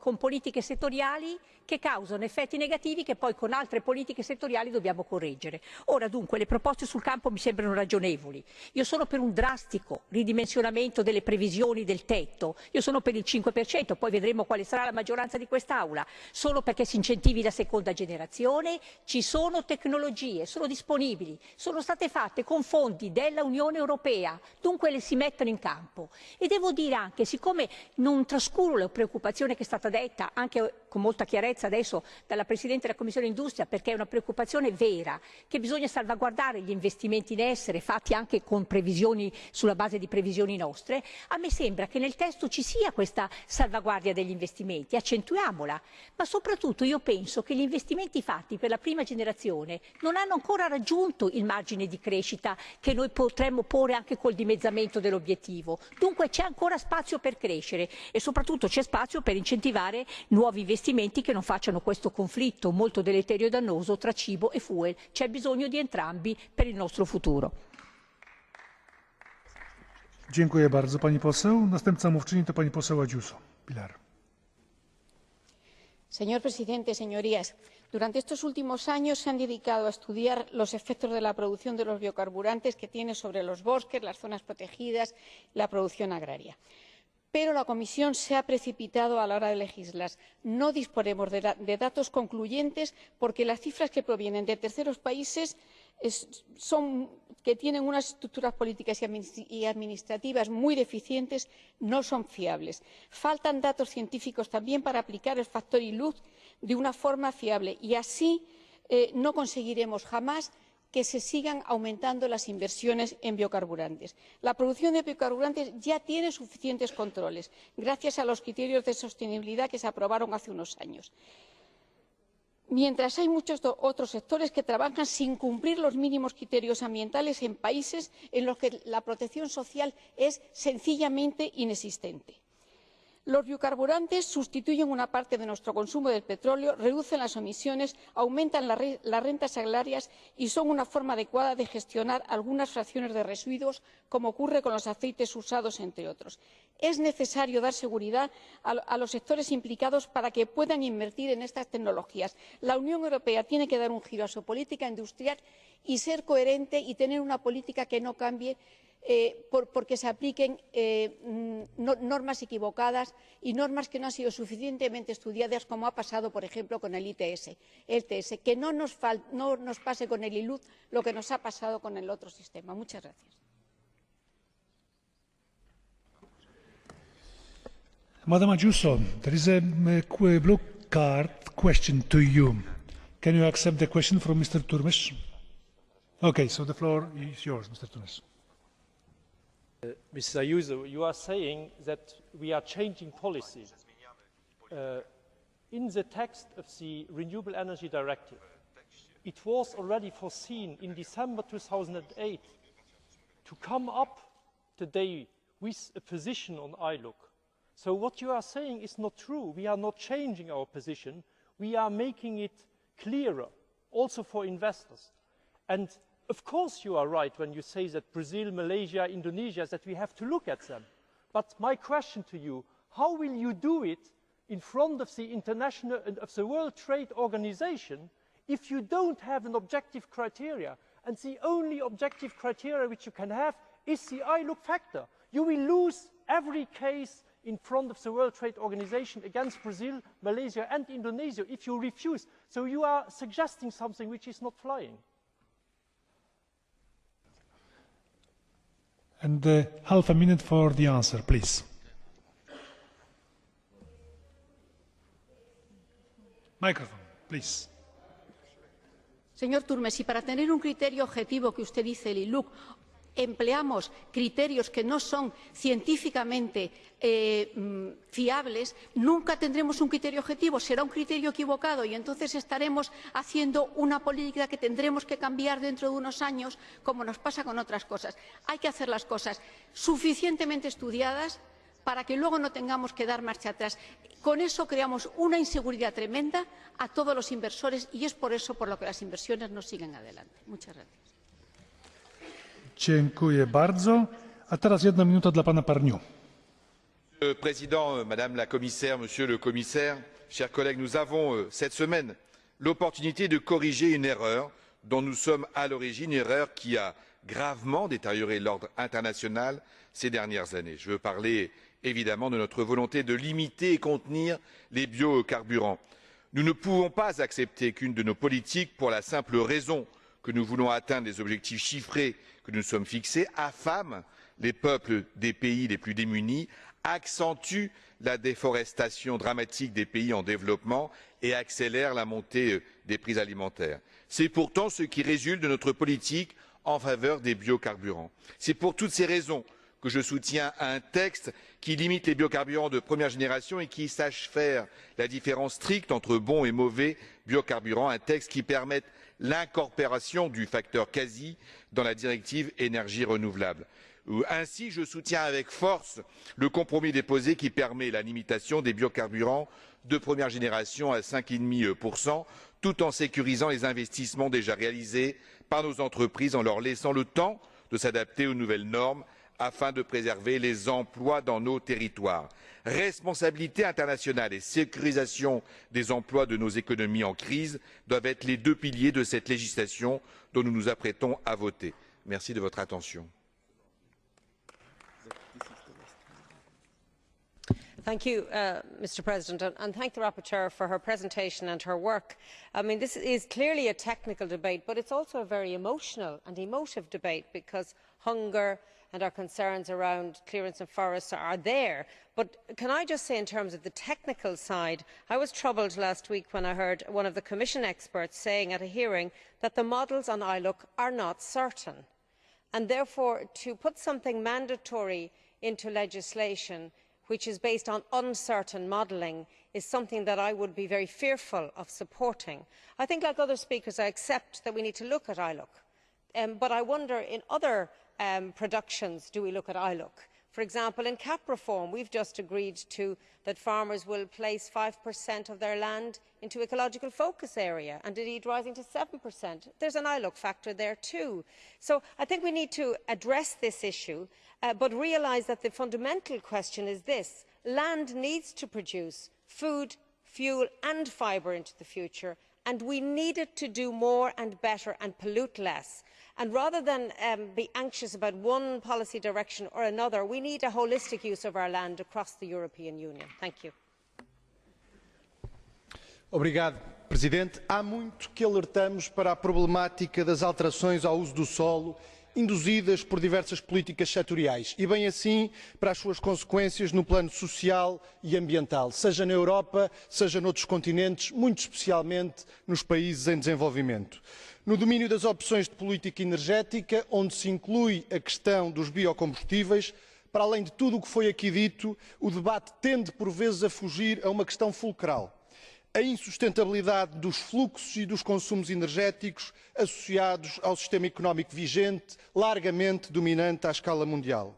con politiche settoriali che causano effetti negativi che poi con altre politiche settoriali dobbiamo correggere. Ora dunque le proposte sul campo mi sembrano ragionevoli. Io sono per un drastico ridimensionamento delle previsioni del tetto, io sono per il 5%, poi vedremo quale sarà la maggioranza di quest'Aula, solo perché si incentivi la seconda generazione, ci sono tecnologie, sono disponibili, sono state fatte con fondi della Unione Europea, dunque le si mettono in campo. E devo dire anche, siccome non trascuro la preoccupazione che è stata detta anche con molta chiarezza adesso dalla Presidente della Commissione Industria perché è una preoccupazione vera che bisogna salvaguardare gli investimenti in essere fatti anche sulla base di previsioni nostre, a me sembra che nel testo ci sia questa salvaguardia degli investimenti, accentuiamola, ma soprattutto io penso che gli investimenti fatti per la prima generazione non hanno ancora raggiunto il margine di crescita che noi potremmo porre anche col dimezzamento dell'obiettivo. Dunque c'è ancora spazio per crescere e soprattutto c'è spazio per incentivare incentivare nuovi investimenti che non facciano questo conflitto molto deleterio e dannoso tra cibo e fuel. C'è bisogno di entrambi per il nostro futuro. Dziękuję bardzo pani poseł. Następca mówczyni to pani poseł Adziuso. Pilar. Señor presidente, señorías, durante estos últimos años se han dedicado a estudiar los efectos de la producción de los biocarburantes que tiene sobre los bosques, las zonas protegidas, la producción agraria pero la comisión se ha precipitado a la hora de legislar. no disponemos de, datos concluyentes porque las cifras que provienen de terceros países que tienen unas estructuras políticas y administrativas muy deficientes no son fiables. faltan datos científicos también para aplicar el factor ilud de una forma fiable y así eh, no conseguiremos jamás que se sigan aumentando las inversiones en biocarburantes. la producción de biocarburantes ya tiene suficientes controles gracias a los criterios de sostenibilidad que se aprobaron hace unos años mientras hay muchos otros sectores que trabajan sin cumplir los mínimos criterios ambientales en países en los que la protección social es sencillamente inexistente los biocarburantes sustituyen una parte de nuestro consumo de petróleo reducen las emisiones aumentan las rentas agrarias y son una forma adecuada de gestionar algunas fracciones de residuos como ocurre con los aceites usados entre otros. es necesario dar seguridad a los sectores implicados para que puedan invertir en estas tecnologías. la unión europea tiene que dar un giro a su política industrial y ser coherente y tener una política que no cambie eh, por, porque se apliquen eh, no, normas equivocadas y normas que no han sido suficientemente estudiadas, como ha pasado, por ejemplo, con el ITS. El TS. Que no nos, no nos pase con el ILUD lo que nos ha pasado con el otro sistema. Muchas gracias. Madam Ayuso, there is a blue card question to you. Can you accept the question from Mr. Turmes? Okay, so the floor is yours, Mr. Turmes. Uh, Mrs. Ayuso, you are saying that we are changing policy. Uh, in the text of the Renewable Energy Directive, it was already foreseen in December 2008 to come up today with a position on ILUC. So what you are saying is not true. We are not changing our position. We are making it clearer, also for investors. And of course you are right when you say that brazil malaysia indonesia that we have to look at them. But my question to you how will you do it in front of the international and of the world trade organisation if you don't have an objective criteria? And the only objective criteria which you can have is the iluc factor. You will lose every case in front of the world trade organisation against brazil malaysia and indonesia if you refuse. So you are suggesting something which is not flying And uh, half a minute for the answer, please. Señor Turmes, si para tener un criterio objetivo que usted dice, el ILUC, empleamos criterios que no son científicamente eh, mm, fiables, nunca tendremos un criterio objetivo, será un criterio equivocado y entonces estaremos haciendo una política que tendremos que cambiar dentro de unos años, como nos pasa con otras cosas. Hay que hacer las cosas suficientemente estudiadas para que luego no tengamos que dar marcha atrás. Con eso creamos una inseguridad tremenda a todos los inversores y es por eso por lo que las inversiones no siguen adelante. Muchas gracias. Monsieur le Président, Madame la Commissaire, Monsieur le Commissaire, chers collègues, nous avons euh, cette semaine l'opportunité de corriger une erreur dont nous sommes à l'origine, une erreur qui a gravement détérioré l'ordre international ces dernières années. Je veux parler évidemment de notre volonté de limiter et contenir les biocarburants. Nous ne pouvons pas accepter qu'une de nos politiques, pour la simple raison que nous voulons atteindre les objectifs chiffrés que nous nous sommes fixés, affame les peuples des pays les plus démunis, accentue la déforestation dramatique des pays en développement et accélère la montée euh, des prix alimentaires. C'est pourtant ce qui résulte de notre politique en faveur des biocarburants. C'est pour toutes ces raisons que je soutiens un texte qui limite les biocarburants de première génération et qui sache faire la différence stricte entre bons et mauvais biocarburants, un texte qui permette l'incorporation du facteur quasi dans la directive énergie renouvelable. Ainsi, je soutiens avec force le compromis déposé qui permet la limitation des biocarburants de première génération à cinq euh, cinq tout en sécurisant les investissements déjà réalisés par nos entreprises en leur laissant le temps de s'adapter aux nouvelles normes afin de préserver les emplois dans nos territoires. Responsabilité internationale et sécurisation des emplois de nos économies en crise doivent être les deux piliers de cette législation dont nous nous apprêtons à voter. Merci de votre attention. Thank you, uh, Mr President, and, thank the rapporteur for her presentation and her work. I mean, this is clearly a technical debate, but it is also a very emotional and emotive debate because hunger and our concerns around clearance of forests are there. But can I just say in terms of the technical side, I was troubled last week when I heard one of the Commission experts saying at a hearing that the models on ILUC are not certain. And therefore, to put something mandatory into legislation which is based on uncertain modelling is something that I would be very fearful of supporting. I think, like other speakers, I accept that we need to look at ILUC. Um, but I wonder, in other productions, do we look at ILUC? For example, in CAP reform, we have just agreed to, that farmers will place 5% of their land into ecological focus area, and indeed rising to 7%. There is an ILUC factor there too. So I think we need to address this issue Uh, but realise that the fundamental question is this land needs to produce food fuel and fibre into the future and we need it to do more and better and pollute less. Rather than um, be anxious about one policy direction or another we need a holistic use of our land across the european union. Obrigado, presidente há muito que alertamos para a problemática das alterações ao uso do solo induzidas por diversas políticas setoriais e, bem assim, para as suas consequências no plano social e ambiental, seja na Europa, seja noutros continentes, muito especialmente nos países em desenvolvimento. No domínio das opções de política energética, onde se inclui a questão dos biocombustíveis, para além de tudo o que foi aqui dito, o debate tende por vezes a fugir a uma questão fulcral a insustentabilidade dos fluxos e dos consumos energéticos associados ao sistema económico vigente, largamente dominante à escala mundial.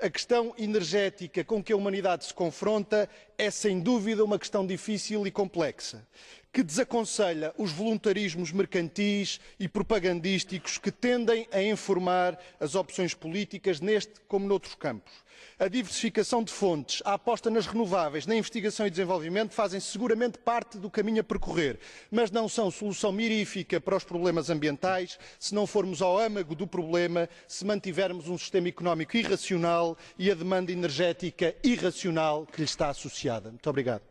A questão energética com que a humanidade se confronta é, sem dúvida, uma questão difícil e complexa que desaconselha os voluntarismos mercantis e propagandísticos que tendem a informar as opções políticas neste como noutros campos. A diversificação de fontes, a aposta nas renováveis, na investigação e desenvolvimento fazem seguramente parte do caminho a percorrer, mas não são solução mirífica para os problemas ambientais se não formos ao âmago do problema, se mantivermos um sistema económico irracional e a demanda energética irracional que lhe está associada. Muito obrigado.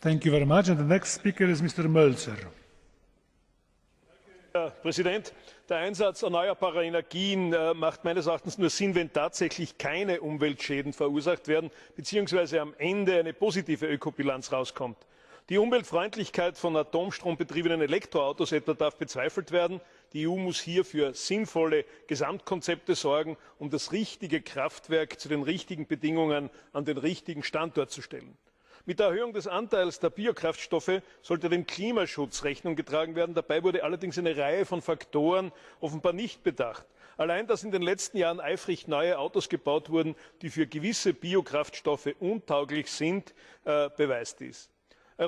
Thank you very much. And the next speaker is Mr. Mölzer. Herr Präsident, der Einsatz erneuerbarer Energien äh, macht meines Erachtens nur Sinn, wenn tatsächlich keine Umweltschäden verursacht werden bzw. am Ende eine positive Ökobilanz herauskommt. Die Umweltfreundlichkeit von atomstrombetriebenen Elektroautos etwa darf bezweifelt werden. Die EU muss hier für sinnvolle Gesamtkonzepte sorgen, um das richtige Kraftwerk zu den richtigen Bedingungen an den richtigen Standort zu stellen mit der erhöhung des anteils der biokraftstoffe sollte dem klimaschutz rechnung getragen werden. dabei wurde allerdings eine reihe von faktoren offenbar nicht bedacht. allein dass in den letzten jahren eifrig neue autos gebaut wurden die für gewisse biokraftstoffe untauglich sind äh, beweist dies.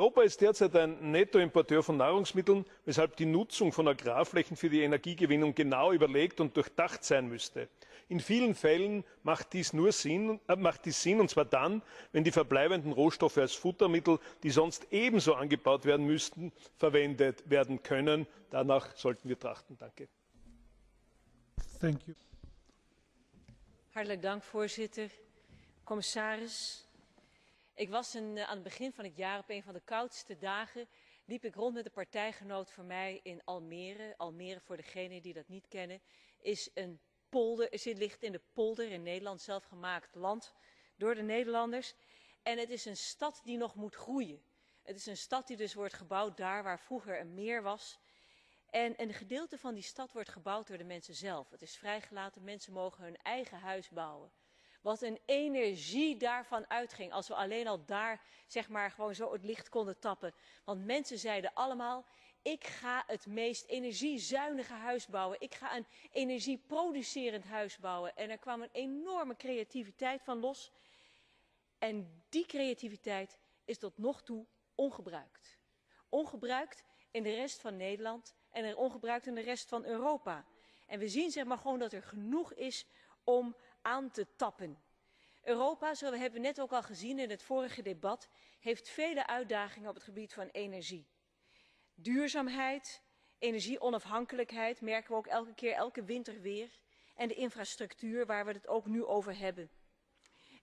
Europa ist derzeit ein nettoimporteur von nahrungsmitteln weshalb die nutzung von agrarflächen für die energiegewinnung genau überlegt und durchdacht sein müsste In vielen Fällen macht dies, nur Sinn, äh, macht dies Sinn, und zwar dann, wenn die verbleibenden Rohstoffe als Futtermittel, die sonst ebenso angebaut werden müssten, verwendet werden können. Danach sollten wir trachten. Danke. Thank you. Hartelijk dank, voorzitter. Commissaris, ik was uh, aan het begin van het jaar op een van de koudste dagen liep ik rond met een partijgenoot van mij in Almere. Almere, voor degenen die dat niet kennen, is een polder, het ligt in de polder in Nederland, zelfgemaakt land door de Nederlanders. En het is een stad die nog moet groeien. Het is een stad die dus wordt gebouwd daar waar vroeger een meer was. En een gedeelte van die stad wordt gebouwd door de mensen zelf. Het is vrijgelaten, mensen mogen hun eigen huis bouwen. Wat een energie daarvan uitging als we alleen al daar zeg maar gewoon zo het licht konden tappen. Want mensen zeiden allemaal, ik ga het meest energiezuinige huis bouwen. Ik ga een energieproducerend huis bouwen. En er kwam een enorme creativiteit van los. En die creativiteit is tot nog toe ongebruikt. Ongebruikt in de rest van Nederland en ongebruikt in de rest van Europa. En we zien zeg maar gewoon dat er genoeg is om aan te tappen. Europa, zo hebben we net ook al gezien in het vorige debat, heeft vele uitdagingen op het gebied van energie. Duurzaamheid, energieonafhankelijkheid merken we ook elke keer, elke winter weer. En de infrastructuur waar we het ook nu over hebben.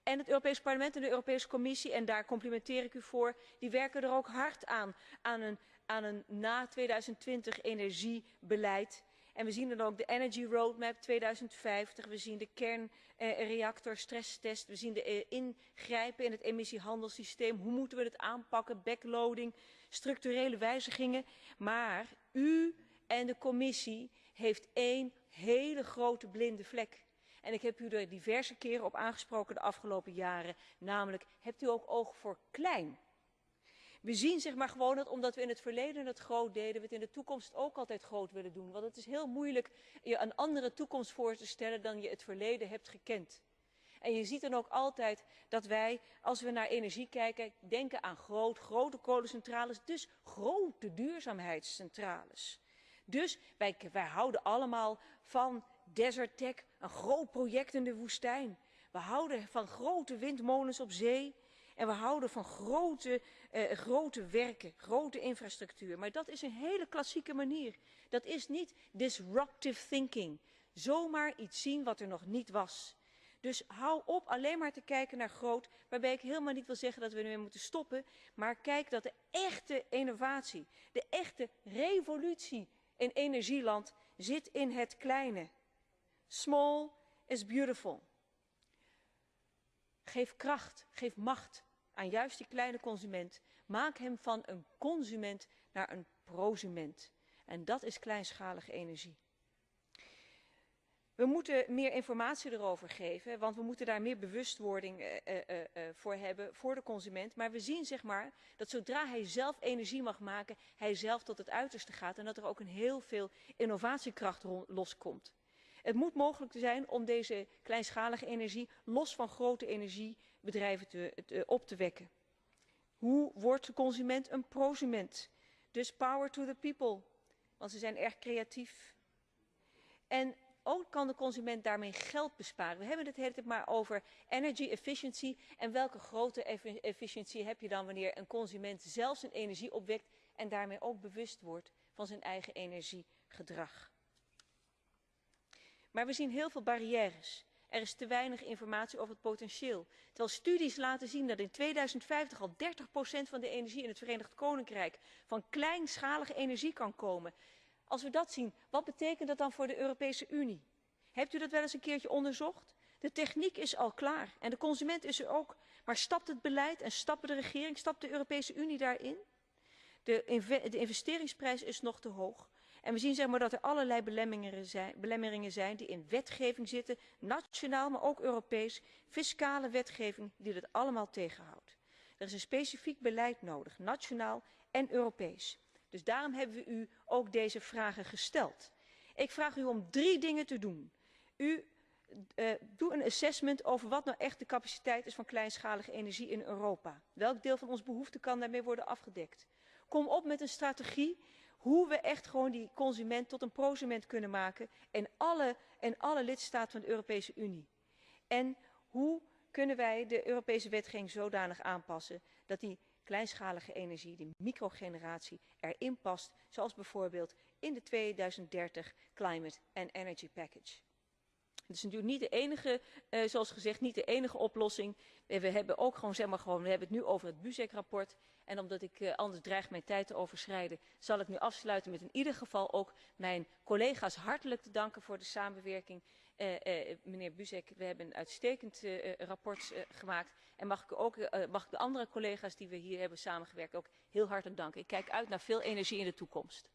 En het Europees Parlement en de Europese Commissie, en daar complimenteer ik u voor, die werken er ook hard aan, aan een, aan een na 2020 energiebeleid En we zien dan ook de Energy Roadmap 2050, we zien de kernreactor stresstest, we zien de eh, ingrijpen in het emissiehandelssysteem. Hoe moeten we het aanpakken? Backloading, structurele wijzigingen. Maar u en de commissie heeft één hele grote blinde vlek. En ik heb u er diverse keren op aangesproken de afgelopen jaren. Namelijk, hebt u ook oog voor klein? We zien zeg maar gewoon dat omdat we in het verleden het groot deden, we het in de toekomst ook altijd groot willen doen. Want het is heel moeilijk je een andere toekomst voor te stellen dan je het verleden hebt gekend. En je ziet dan ook altijd dat wij, als we naar energie kijken, denken aan groot, grote kolencentrales, dus grote duurzaamheidscentrales. Dus wij, houden allemaal van Desert Tech, een groot project in de woestijn. We houden van grote windmolens op zee. En we houden van grote, uh, grote werken, grote infrastructuur. Maar dat is een hele klassieke manier. Dat is niet disruptive thinking. Zomaar iets zien wat er nog niet was. Dus hou op alleen maar te kijken naar groot, waarbij ik helemaal niet wil zeggen dat we ermee moeten stoppen. Maar kijk dat de echte innovatie, de echte revolutie in energieland zit in het kleine. Small is beautiful. Geef kracht, geef macht aan juist die kleine consument. Maak hem van een consument naar een prosument. En dat is kleinschalige energie. We moeten meer informatie erover geven, want we moeten daar meer bewustwording uh, uh, uh, voor hebben voor de consument. Maar we zien zeg maar dat zodra hij zelf energie mag maken, hij zelf tot het uiterste gaat en dat er ook een heel veel innovatiekracht loskomt. Het moet mogelijk zijn om deze kleinschalige energie los van grote energiebedrijven op te wekken. Hoe wordt de consument een prosument? Dus power to the people, want ze zijn erg creatief. En ook kan de consument daarmee geld besparen. We hebben het hele tijd maar over energy efficiency. En welke grote efficiëntie heb je dan wanneer een consument zelf zijn energie opwekt en daarmee ook bewust wordt van zijn eigen energiegedrag. Maar we zien heel veel barrières. Er is te weinig informatie over het potentieel. Terwijl studies laten zien dat in 2050 al 30% van de energie in het Verenigd Koninkrijk van kleinschalige energie kan komen. Als we dat zien, wat betekent dat dan voor de Europese Unie? Hebt u dat wel eens een keertje onderzocht? De techniek is al klaar en de consument is er ook. Maar stapt het beleid en stapt de regering, stapt de Europese Unie daarin? De investeringsprijs is nog te hoog. En we zien zeg maar, dat er allerlei belemmeringen zijn, belemmeringen zijn die in wetgeving zitten, nationaal, maar ook Europees, fiscale wetgeving die dat allemaal tegenhoudt. Er is een specifiek beleid nodig, nationaal en Europees. Dus daarom hebben we u ook deze vragen gesteld. Ik vraag u om drie dingen te doen. U uh, doe een assessment over wat nou echt de capaciteit is van kleinschalige energie in Europa. Welk deel van onze behoefte kan daarmee worden afgedekt? Kom op met een strategie hoe we echt gewoon die consument tot een prosument kunnen maken in alle, lidstaten van de Europese Unie. En hoe kunnen wij de Europese wetgeving zodanig aanpassen dat die kleinschalige energie, die microgeneratie, erin past, zoals bijvoorbeeld in de 2030 Climate and Energy Package. Het is natuurlijk niet de enige, uh, zoals gezegd, niet de enige oplossing. We, hebben ook gewoon, zeg maar gewoon, we hebben het nu over het Buzek-rapport. En omdat ik uh, anders dreig mijn tijd te overschrijden, zal ik nu afsluiten met in ieder geval ook mijn collega's hartelijk te danken voor de samenwerking. Uh, uh, meneer Buzek, we hebben een uitstekend uh, rapport uh, gemaakt. En mag ik, ook, uh, mag ik de andere collega's die we hier hebben samengewerkt ook heel hartelijk danken. Ik kijk uit naar veel energie in de toekomst.